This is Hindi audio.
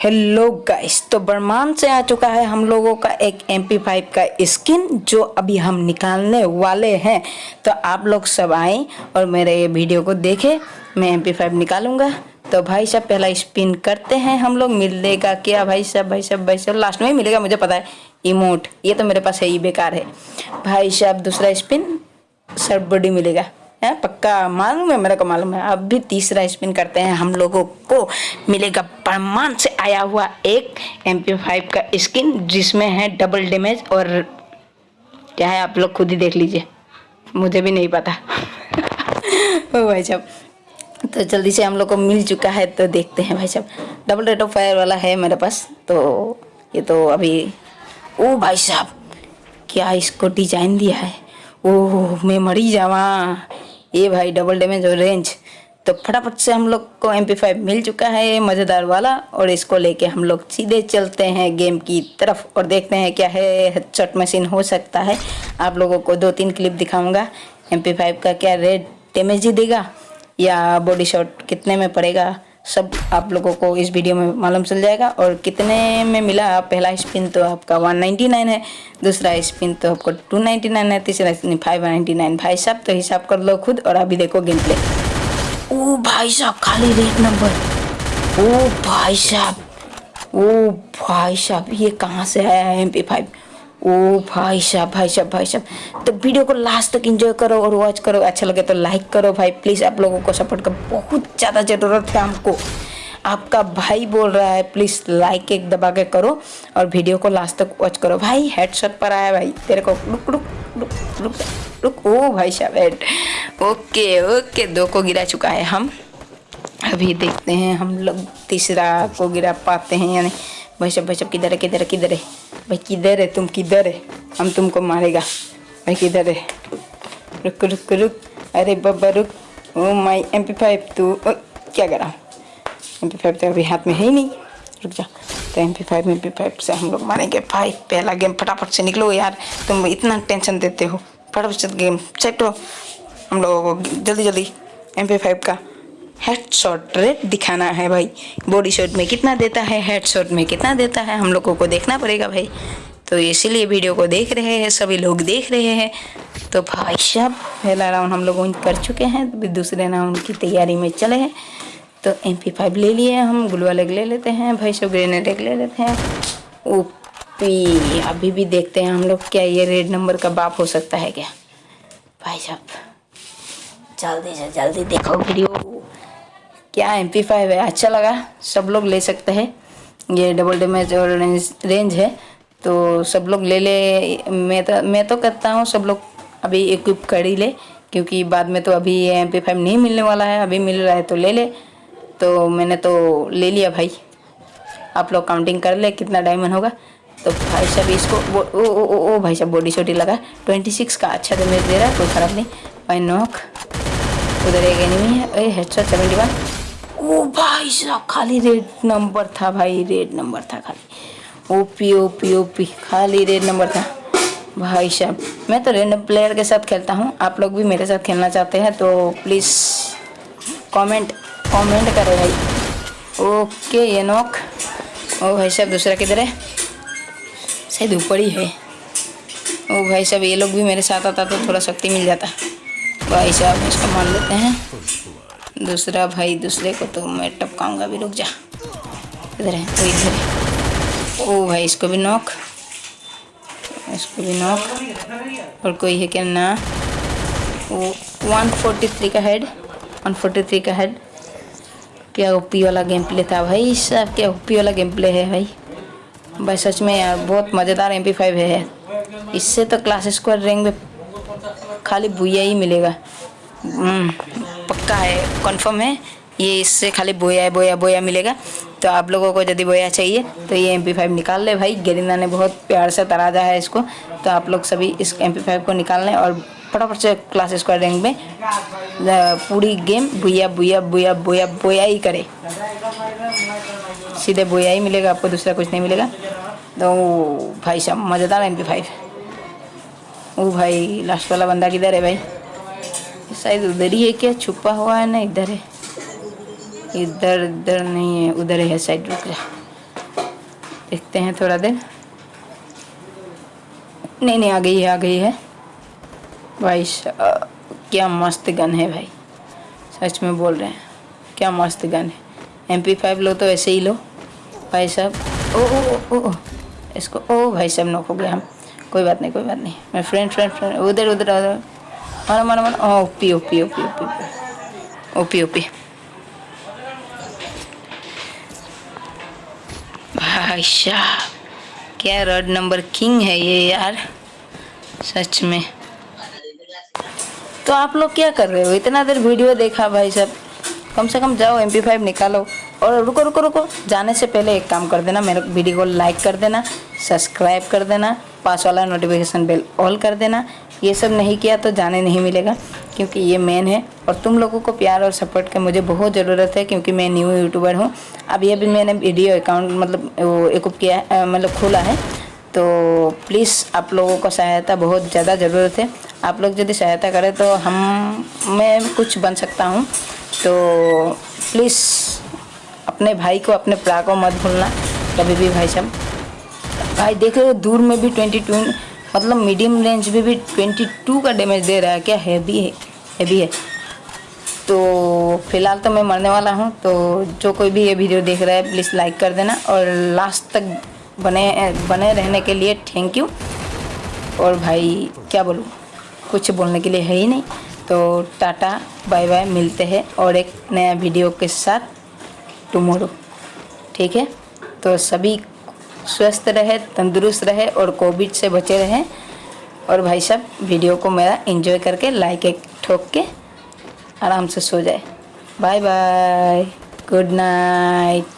हेलो गाइस तो बर्मान से आ चुका है हम लोगों का एक एम पी फाइव का स्किन जो अभी हम निकालने वाले हैं। तो आप लोग सब आए और मेरे ये वीडियो को देखें। मैं एम पी फाइव निकालूँगा। तो भाई साहब, पहला स्पिन करते हैं हम लोग। मिलेगा क्या भाई साहब? भाई साहब भाई साहब लास्ट में ही मिलेगा, मुझे पता है। इमोट ये तो मेरे पास है ही बेकार है। भाई साहब, दूसरा स्पिन सब बॉडी मिलेगा। है? पक्का? मालूम है, मेरे को मालूम है। अब भी तीसरा स्पिन करते हैं हम लोगों को। मिलेगा परमान से आया हुआ एक एम पी फाइव का स्किन जिसमें है डबल डैमेज और क्या है, आप लोग खुद ही देख लीजिए। मुझे भी नहीं पता। ओ भाई साहब तो जल्दी से हम लोग को मिल चुका है तो देखते हैं भाई साहब। डबल रेट ऑफ़ फायर वाला है मेरे पास तो ये तो अभी, ओ भाई साहब, क्या इसको डिज़ाइन दिया है? ओह, मैं मरी जावा। ये भाई डबल डैमेज और रेंज तो फटाफट से हम लोग को एम पी फाइव मिल चुका है मज़ेदार वाला, और इसको लेके हम लोग सीधे चलते हैं गेम की तरफ़, और देखते हैं क्या है हेडशॉट मशीन हो सकता है. आप लोगों को दो तीन क्लिप दिखाऊँगा एम पी फाइव का क्या रेड डैमेज ही देगा, या बॉडी शॉट कितने में पड़ेगा. सब आप लोगों को इस वीडियो में मालूम चल जाएगा। और कितने में मिला पहला स्पिन तो आपका 199 है, दूसरा स्पिन तो आपको 299 है, तीसरा स्पिन 599 भाई साहब तो हिसाब कर लो खुद और अभी देखो गेम प्ले ओ भाई साहब, खाली रेट नंबर ओ भाई साहब, ओ भाई साहब, ये कहाँ से आया है एम पी फाइव ओ भाई साहब भाई साहब भाई साहब। तो वीडियो को लास्ट तक एंजॉय करो और वॉच करो। अच्छा लगे तो लाइक करो भाई। प्लीज़ आप लोगों को सपोर्ट का बहुत ज़्यादा ज़रूरत है हमको। आपका भाई बोल रहा है प्लीज़ लाइक एक दबा के करो और वीडियो को लास्ट तक वॉच करो। भाई हेडशॉट पर आया भाई। तेरे को रुक रुक रुक रुक रुक। ओ भाई साहब हेड ओके ओके, दो को गिरा चुका है हम। अभी देखते हैं हम लोग तीसरा को गिरा पाते हैं यानी भाई सब भाई सब किधर है किधर है किधर है? भाई किधर है तुम, किधर है? हम तुमको मारेगा। भाई किधर है? रुक रुक रुक। अरे बब्बा रुक। Oh my M P five तू क्या करा एम पी फाइव तो अभी हाथ में है ही नहीं। रुक जा। तो M P five M P five से हम लोग मारेंगे। भाई, पहला गेम फटाफट से निकलो यार। तुम इतना टेंशन देते हो। फटाफट से गेम सेट हम लोगों को जल्दी जल्दी एम पी फाइव का हेड शॉट रेट दिखाना है भाई। बॉडी शॉट में कितना देता है? हेड शॉट में कितना देता है? हम लोगों को देखना पड़ेगा भाई। तो इसीलिए वीडियो को देख रहे हैं, सभी लोग देख रहे हैं। तो भाई साहब, पहला राउंड हम लोग कर चुके हैं तो दूसरे राउंड की तैयारी में चले हैं। तो एम पी फाइव ले लिए हम गुलवा लेग ले लेते हैं, भाई सब ग्रेनेड ले लेते हैं। ओपी, अभी भी देखते हैं हम लोग क्या ये रेड नंबर का बाप हो सकता है क्या? भाई साहब, जल्दी से जल्दी देखो वीडियो। क्या एम पी फाइव है? अच्छा लगा। सब लोग ले सकते हैं। ये डबल डैमेज और रेंज रेंज है। तो सब लोग ले ले। मैं तो मैं तो कहता हूँ। सब लोग अभी इक्विप कर ही ले। क्योंकि बाद में तो अभी ये एम पी फाइव नहीं मिलने वाला है। अभी मिल रहा है तो ले ले। तो मैंने तो ले लिया भाई। आप लोग काउंटिंग कर ले कितना डायमंड होगा। तो भाई साहब इसको ओ ओ ओ, ओ भाई साहब बॉडी शोटी लगा। ट्वेंटी सिक्स का अच्छा डैमेज दे रहा है। कोई ख़राब नहीं। भाई नॉक उधर एक एनिमी है। हेडशॉट सेवेंटी वन ओ भाई साहब, खाली रेड नंबर था भाई रेड नंबर था खाली। ओपी ओपी ओपी खाली रेड नंबर था। भाई साहब, मैं तो रेड प्लेयर के साथ खेलता हूँ, आप लोग भी मेरे साथ खेलना चाहते हैं तो प्लीज़ कमेंट कमेंट करें भाई। ओके ये नोक ओ भाई साहब, दूसरा किधर है? शायद ऊपर ही है। ओ भाई साहब, ये लोग भी मेरे साथ आता तो थोड़ा शक्ति मिल जाता। भाई साहब, इसको मान लेते हैं। दूसरा भाई दूसरे को तो मैं टपकाऊँगा भी रुक जा। इधर है तो इधर है। ओ भाई इसको भी नॉक। इसको भी नॉक। और कोई है क्या? ना। वो 143 का हेड 143 का हेड क्या ओपी वाला गेम प्ले था भाई सब क्या ओपी वाला गेम प्ले है भाई? भाई सच में यार बहुत मज़ेदार एम पी फाइव है इससे तो क्लास स्क्वाड रैंक में खाली भूया ही मिलेगा। हम्म, पक्का है कन्फर्म है। ये इससे खाली बोया बोया बोया मिलेगा। तो आप लोगों को यदि बोया चाहिए तो ये एम पी फाइव निकाल ले भाई। गेरिंदा ने बहुत प्यार से तराजा है इसको। तो आप लोग सभी इस एम पी फाइव को निकाल लें और फटाफट से क्लास स्क्वायर रैंक में पूरी गेम बुया बुया बुया बुया, बोया ही करे। सीधे बोया ही मिलेगा, आपको दूसरा कुछ नहीं मिलेगा। तो भाई साहब, मज़ेदार एम फाइव ओ भाई लास्ट वाला बंदा किधर है भाई? शायद उधर ही है क्या? छुपा हुआ है ना, इधर है। इधर इधर नहीं है, उधर है साइड रुक जा। देखते हैं थोड़ा देर। नहीं नहीं, आ गई है, आ गई है। भाई क्या मस्त गन है भाई। सच में बोल रहे हैं। क्या मस्त गन है। एम पी फाइव लो तो ऐसे ही लो। भाई साहब, ओ ओ ओ ओ इसको, ओ, भाई साहब, नॉक हो गया हम। कोई बात नहीं, कोई बात नहीं। मैं फ्रेंड फ्रेंड फ्रेंड उधर उधर उधर। मारा मारा ओ OP OP OP OP OP OP भाई क्या रोड नंबर किंग है ये यार? सच में। तो आप लोग क्या कर रहे हो? इतना देर वीडियो देखा भाई साहब। कम से कम जाओ एम पी फाइव निकालो। और रुको रुको रुको। जाने से पहले एक काम कर देना, मेरे वीडियो को लाइक कर देना सब्सक्राइब कर देना पास वाला नोटिफिकेशन बेल ऑल कर देना। ये सब नहीं किया तो जाने नहीं मिलेगा, क्योंकि ये मेन है। और तुम लोगों को प्यार और सपोर्ट की मुझे बहुत ज़रूरत है, क्योंकि मैं न्यू यूट्यूबर हूँ। अब अभी अभी मैंने वीडियो अकाउंट मतलब वो एक किया मतलब खोला है। तो प्लीज़ आप लोगों को सहायता बहुत ज़्यादा ज़रूरत है। आप लोग यदि सहायता करें तो हम, मैं कुछ बन सकता हूँ। तो प्लीज़ अपने भाई को, अपने प्रा को मत भूलना, कभी भी भाई साहब। भाई देख रहे हो, दूर में भी ट्वेंटी टू मतलब मीडियम रेंज में भी ट्वेंटी टू का डैमेज दे रहा है, क्या हैवी है हैवी है। तो फ़िलहाल तो मैं मरने वाला हूँ तो जो कोई भी ये वीडियो देख रहा है प्लीज़ लाइक कर देना और लास्ट तक बने बने रहने के लिए थैंक यू और भाई, क्या बोलूँ, कुछ बोलने के लिए है ही नहीं। तो टाटा बाय बाय मिलते हैं और एक नया वीडियो के साथ। टुमारो ठीक है? तो सभी स्वस्थ रहे, तंदुरुस्त रहे और कोविड से बचे रहें और भाई साहब वीडियो को मेरा एंजॉय करके लाइक एक ठोक के आराम से सो जाए। Bye bye good night